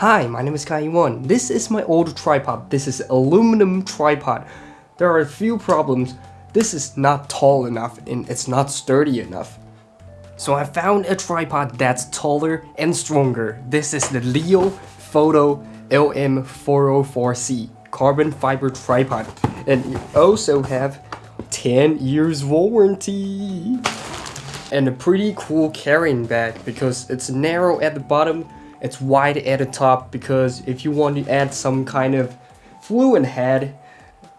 Hi, my name is Kai1. This is my old tripod. This is aluminum tripod. There are a few problems. This is not tall enough and it's not sturdy enough. So I found a tripod that's taller and stronger. This is the Leofoto LM404C carbon fiber tripod. And you also have 10 years warranty. And a pretty cool carrying bag because it's narrow at the bottom it's wide at the top because if you want to add some kind of fluid head,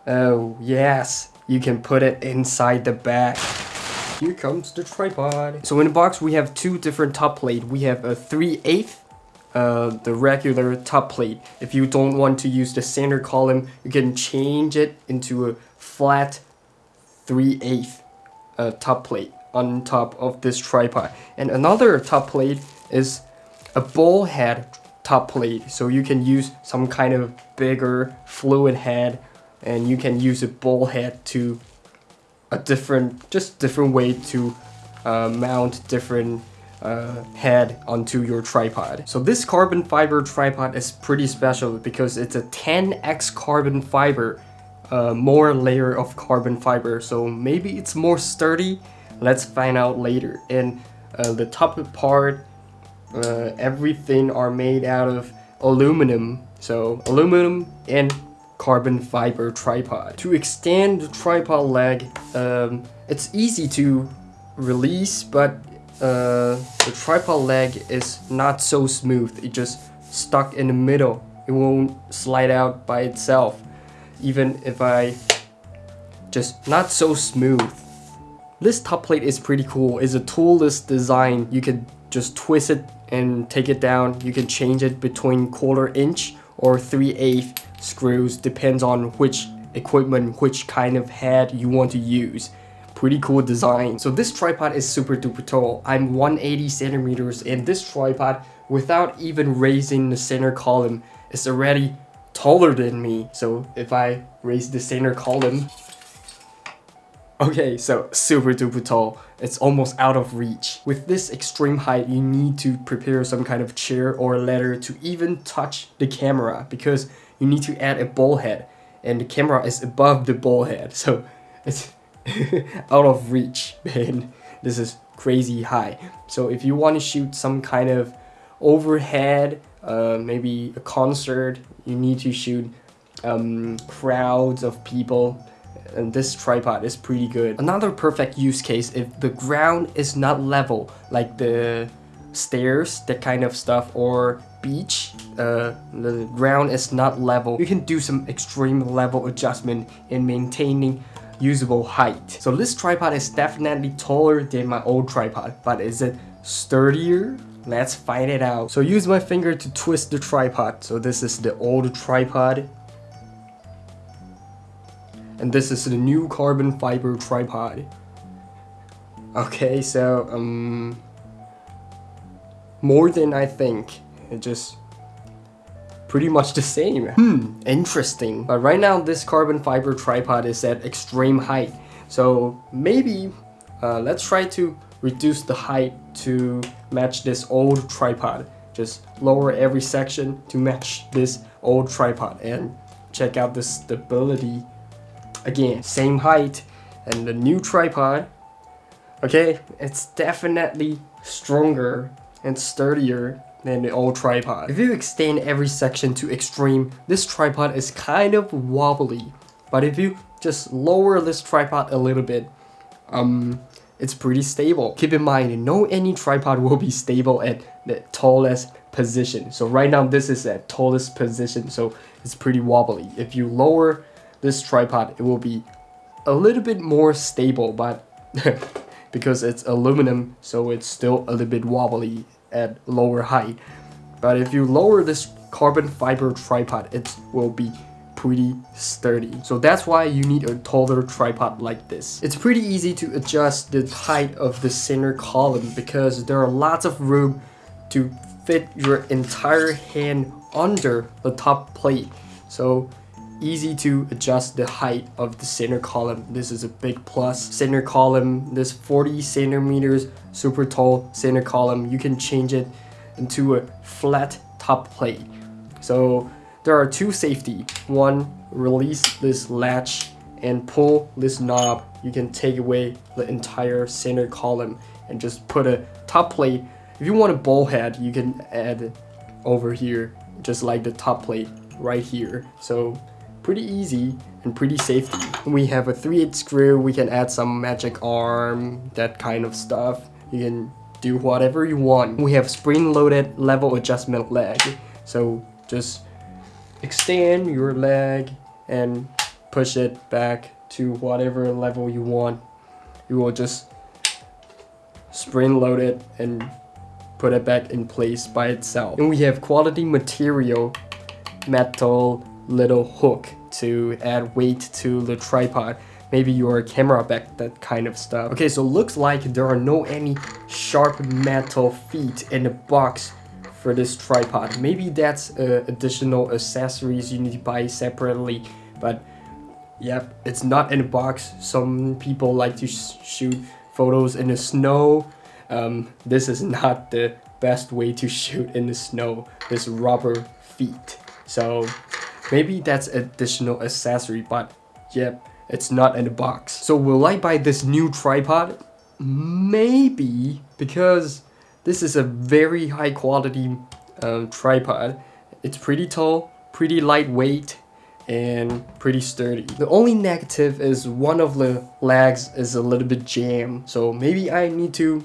oh yes, you can put it inside the back. Here comes the tripod. So in the box we have two different top plate. We have a 3 8 uh, the regular top plate. If you don't want to use the center column, you can change it into a flat 3 8 uh, top plate on top of this tripod. And another top plate is a ball head top plate so you can use some kind of bigger fluid head and you can use a ball head to a different just different way to uh, mount different uh, head onto your tripod. So this carbon fiber tripod is pretty special because it's a 10x carbon fiber, uh, more layer of carbon fiber. So maybe it's more sturdy. Let's find out later. And uh, the top part uh, everything are made out of aluminum. So aluminum and carbon fiber tripod. To extend the tripod leg, um, it's easy to release, but uh, the tripod leg is not so smooth. It just stuck in the middle. It won't slide out by itself. Even if I just not so smooth. This top plate is pretty cool. It's a toolless design. You can just twist it and take it down. You can change it between quarter inch or 3 8 screws, depends on which equipment, which kind of head you want to use. Pretty cool design. So this tripod is super duper tall. I'm 180 centimeters and this tripod, without even raising the center column, is already taller than me. So if I raise the center column, Okay, so super duper tall. It's almost out of reach. With this extreme height, you need to prepare some kind of chair or ladder to even touch the camera because you need to add a ball head and the camera is above the ball head. So it's out of reach, man. This is crazy high. So if you want to shoot some kind of overhead, uh, maybe a concert, you need to shoot um, crowds of people and this tripod is pretty good. Another perfect use case if the ground is not level, like the stairs, that kind of stuff, or beach, uh, the ground is not level, you can do some extreme level adjustment in maintaining usable height. So this tripod is definitely taller than my old tripod, but is it sturdier? Let's find it out. So use my finger to twist the tripod. So this is the old tripod and this is the new carbon fiber tripod. Okay, so, um, more than I think. It just pretty much the same. Hmm, interesting. But right now, this carbon fiber tripod is at extreme height. So maybe uh, let's try to reduce the height to match this old tripod. Just lower every section to match this old tripod and check out the stability Again, same height and the new tripod. Okay, it's definitely stronger and sturdier than the old tripod. If you extend every section to extreme, this tripod is kind of wobbly. But if you just lower this tripod a little bit, um, it's pretty stable. Keep in mind, no any tripod will be stable at the tallest position. So right now this is at tallest position, so it's pretty wobbly. If you lower this tripod, it will be a little bit more stable, but because it's aluminum, so it's still a little bit wobbly at lower height. But if you lower this carbon fiber tripod, it will be pretty sturdy. So that's why you need a taller tripod like this. It's pretty easy to adjust the height of the center column because there are lots of room to fit your entire hand under the top plate. So easy to adjust the height of the center column. This is a big plus. Center column, this 40 centimeters, super tall center column. You can change it into a flat top plate. So there are two safety. One, release this latch and pull this knob. You can take away the entire center column and just put a top plate. If you want a ball head, you can add over here, just like the top plate right here. So pretty easy and pretty safety. We have a 3 8 screw, we can add some magic arm, that kind of stuff. You can do whatever you want. We have spring-loaded level adjustment leg. So just extend your leg and push it back to whatever level you want. You will just spring load it and put it back in place by itself. And we have quality material metal little hook to add weight to the tripod. Maybe your camera back that kind of stuff. Okay so looks like there are no any sharp metal feet in the box for this tripod. Maybe that's uh, additional accessories you need to buy separately but yep it's not in a box. Some people like to sh shoot photos in the snow. Um, this is not the best way to shoot in the snow this rubber feet. So Maybe that's additional accessory, but yep, it's not in the box. So will I buy this new tripod? Maybe, because this is a very high quality um, tripod. It's pretty tall, pretty lightweight, and pretty sturdy. The only negative is one of the legs is a little bit jammed. So maybe I need to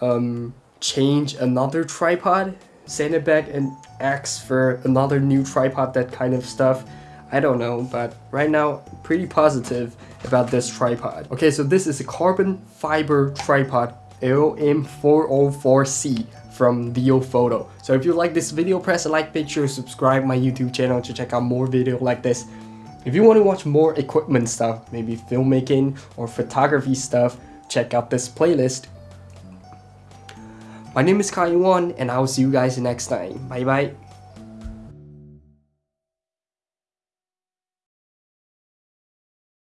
um, change another tripod, send it back and ask for another new tripod, that kind of stuff. I don't know, but right now, pretty positive about this tripod. Okay, so this is a carbon fiber tripod LM404C from Leofoto. So if you like this video, press a like, make sure to subscribe my YouTube channel to check out more video like this. If you want to watch more equipment stuff, maybe filmmaking or photography stuff, check out this playlist my name is Kai Yuan, and I will see you guys next time. Bye bye.